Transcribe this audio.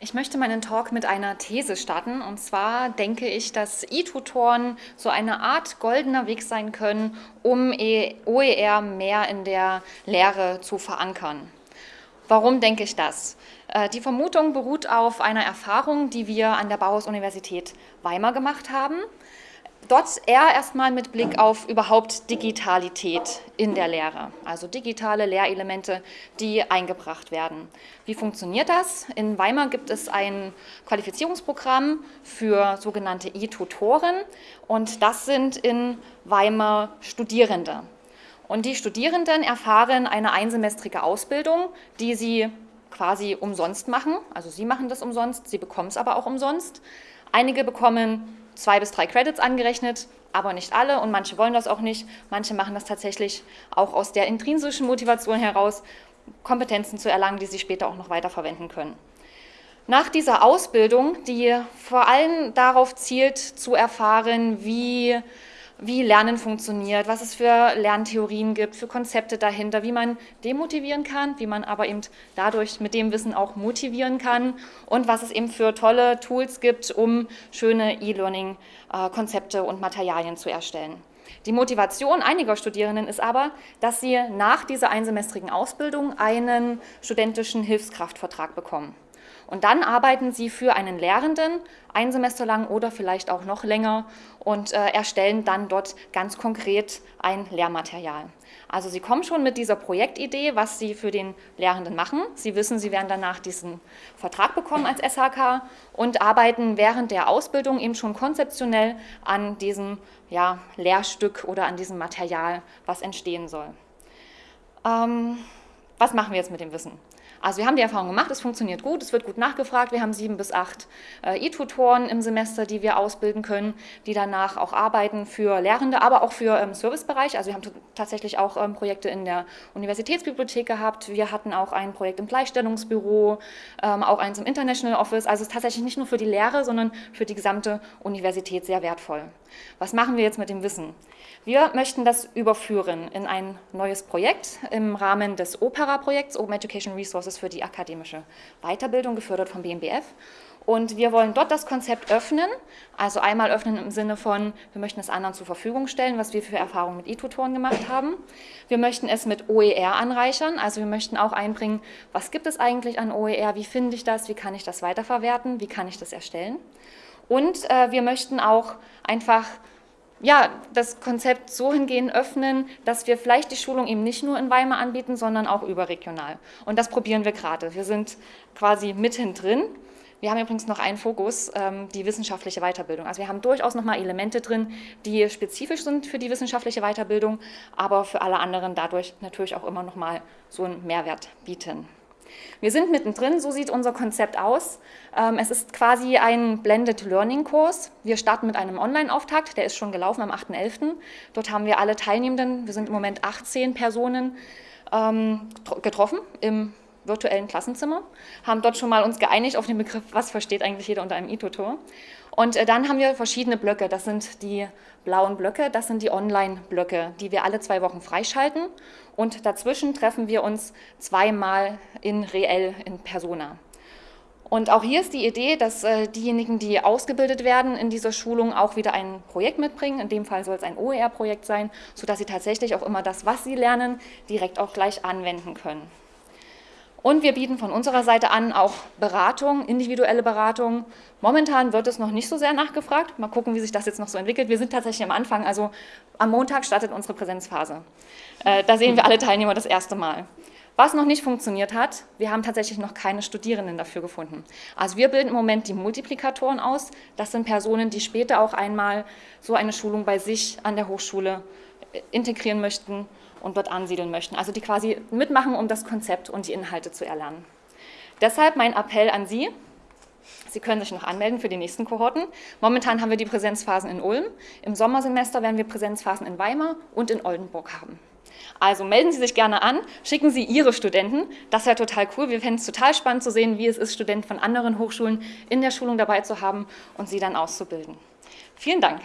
Ich möchte meinen Talk mit einer These starten. Und zwar denke ich, dass E-Tutoren so eine Art goldener Weg sein können, um e- OER mehr in der Lehre zu verankern. Warum denke ich das? Äh, die Vermutung beruht auf einer Erfahrung, die wir an der Bauhaus-Universität Weimar gemacht haben. Dort eher erstmal mit Blick auf überhaupt Digitalität in der Lehre, also digitale Lehrelemente, die eingebracht werden. Wie funktioniert das? In Weimar gibt es ein Qualifizierungsprogramm für sogenannte E-Tutoren und das sind in Weimar Studierende. Und die Studierenden erfahren eine einsemestrige Ausbildung, die sie quasi umsonst machen. Also sie machen das umsonst, sie bekommen es aber auch umsonst. Einige bekommen zwei bis drei Credits angerechnet, aber nicht alle und manche wollen das auch nicht. Manche machen das tatsächlich auch aus der intrinsischen Motivation heraus, Kompetenzen zu erlangen, die sie später auch noch weiterverwenden können. Nach dieser Ausbildung, die vor allem darauf zielt, zu erfahren, wie wie Lernen funktioniert, was es für Lerntheorien gibt, für Konzepte dahinter, wie man demotivieren kann, wie man aber eben dadurch mit dem Wissen auch motivieren kann und was es eben für tolle Tools gibt, um schöne E-Learning-Konzepte und Materialien zu erstellen. Die Motivation einiger Studierenden ist aber, dass sie nach dieser einsemestrigen Ausbildung einen studentischen Hilfskraftvertrag bekommen. Und dann arbeiten sie für einen Lehrenden ein Semester lang oder vielleicht auch noch länger und äh, erstellen dann dort ganz konkret ein Lehrmaterial. Also sie kommen schon mit dieser Projektidee, was sie für den Lehrenden machen. Sie wissen, sie werden danach diesen Vertrag bekommen als SHK und arbeiten während der Ausbildung eben schon konzeptionell an diesem ja, Lehrstück oder an diesem Material, was entstehen soll. Ähm, was machen wir jetzt mit dem Wissen? Also wir haben die Erfahrung gemacht, es funktioniert gut, es wird gut nachgefragt. Wir haben sieben bis acht äh, E-Tutoren im Semester, die wir ausbilden können, die danach auch arbeiten für Lehrende, aber auch für ähm, Servicebereich. Also wir haben tatsächlich auch ähm, Projekte in der Universitätsbibliothek gehabt. Wir hatten auch ein Projekt im Gleichstellungsbüro, ähm, auch eins im International Office. Also es ist tatsächlich nicht nur für die Lehre, sondern für die gesamte Universität sehr wertvoll. Was machen wir jetzt mit dem Wissen? Wir möchten das überführen in ein neues Projekt im Rahmen des OPERA-Projekts, Open Education Resources für die akademische Weiterbildung, gefördert vom BMBF. Und wir wollen dort das Konzept öffnen, also einmal öffnen im Sinne von, wir möchten es anderen zur Verfügung stellen, was wir für Erfahrungen mit E-Tutoren gemacht haben. Wir möchten es mit OER anreichern, also wir möchten auch einbringen, was gibt es eigentlich an OER, wie finde ich das, wie kann ich das weiterverwerten, wie kann ich das erstellen. Und äh, wir möchten auch einfach ja, das Konzept so hingehend öffnen, dass wir vielleicht die Schulung eben nicht nur in Weimar anbieten, sondern auch überregional. Und das probieren wir gerade. Wir sind quasi mitten drin. Wir haben übrigens noch einen Fokus, ähm, die wissenschaftliche Weiterbildung. Also wir haben durchaus nochmal Elemente drin, die spezifisch sind für die wissenschaftliche Weiterbildung, aber für alle anderen dadurch natürlich auch immer nochmal so einen Mehrwert bieten. Wir sind mittendrin, so sieht unser Konzept aus. Ähm, es ist quasi ein Blended Learning Kurs. Wir starten mit einem Online-Auftakt, der ist schon gelaufen am 8.11. Dort haben wir alle Teilnehmenden, wir sind im Moment 18 Personen, ähm, getroffen im virtuellen Klassenzimmer, haben dort schon mal uns geeinigt auf den Begriff, was versteht eigentlich jeder unter einem E-Tutor. Und äh, dann haben wir verschiedene Blöcke, das sind die blauen Blöcke, das sind die Online-Blöcke, die wir alle zwei Wochen freischalten und dazwischen treffen wir uns zweimal in reell, in Persona. Und auch hier ist die Idee, dass äh, diejenigen, die ausgebildet werden in dieser Schulung, auch wieder ein Projekt mitbringen. In dem Fall soll es ein OER-Projekt sein, sodass sie tatsächlich auch immer das, was sie lernen, direkt auch gleich anwenden können. Und wir bieten von unserer Seite an auch Beratung, individuelle Beratung. Momentan wird es noch nicht so sehr nachgefragt. Mal gucken, wie sich das jetzt noch so entwickelt. Wir sind tatsächlich am Anfang, also am Montag startet unsere Präsenzphase. Äh, da sehen wir alle Teilnehmer das erste Mal. Was noch nicht funktioniert hat, wir haben tatsächlich noch keine Studierenden dafür gefunden. Also wir bilden im Moment die Multiplikatoren aus. Das sind Personen, die später auch einmal so eine Schulung bei sich an der Hochschule integrieren möchten und dort ansiedeln möchten. Also die quasi mitmachen, um das Konzept und die Inhalte zu erlernen. Deshalb mein Appell an Sie, Sie können sich noch anmelden für die nächsten Kohorten. Momentan haben wir die Präsenzphasen in Ulm. Im Sommersemester werden wir Präsenzphasen in Weimar und in Oldenburg haben. Also melden Sie sich gerne an, schicken Sie Ihre Studenten. Das wäre total cool. Wir fänden es total spannend zu sehen, wie es ist, Studenten von anderen Hochschulen in der Schulung dabei zu haben und sie dann auszubilden. Vielen Dank.